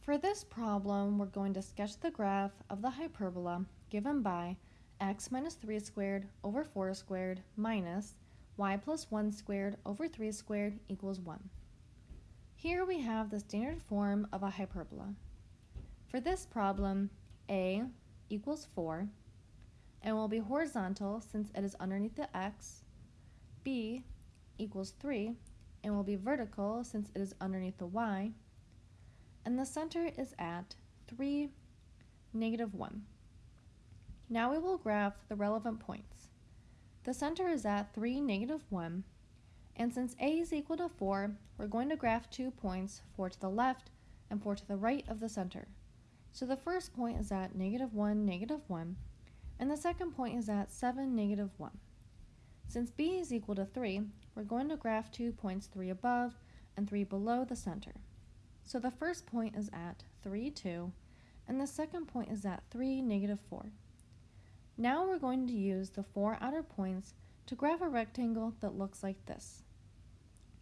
For this problem, we're going to sketch the graph of the hyperbola given by x minus 3 squared over 4 squared minus y plus 1 squared over 3 squared equals 1. Here we have the standard form of a hyperbola. For this problem, a equals 4 and will be horizontal since it is underneath the x. b equals 3 and will be vertical since it is underneath the y and the center is at 3, negative 1. Now we will graph the relevant points. The center is at 3, negative 1, and since a is equal to 4, we're going to graph two points, 4 to the left and 4 to the right of the center. So the first point is at negative 1, negative 1, and the second point is at 7, negative 1. Since b is equal to 3, we're going to graph two points 3 above and 3 below the center. So the first point is at 3, 2, and the second point is at 3, negative 4. Now we're going to use the four outer points to graph a rectangle that looks like this.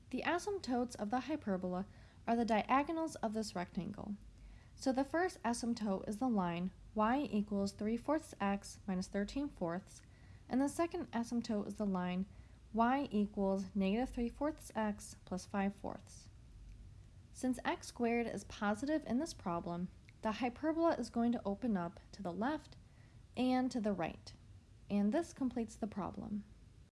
The asymptotes of the hyperbola are the diagonals of this rectangle. So the first asymptote is the line y equals 3 fourths x minus 13 fourths, and the second asymptote is the line y equals negative 3 fourths x plus 5 fourths. Since x squared is positive in this problem, the hyperbola is going to open up to the left and to the right. And this completes the problem.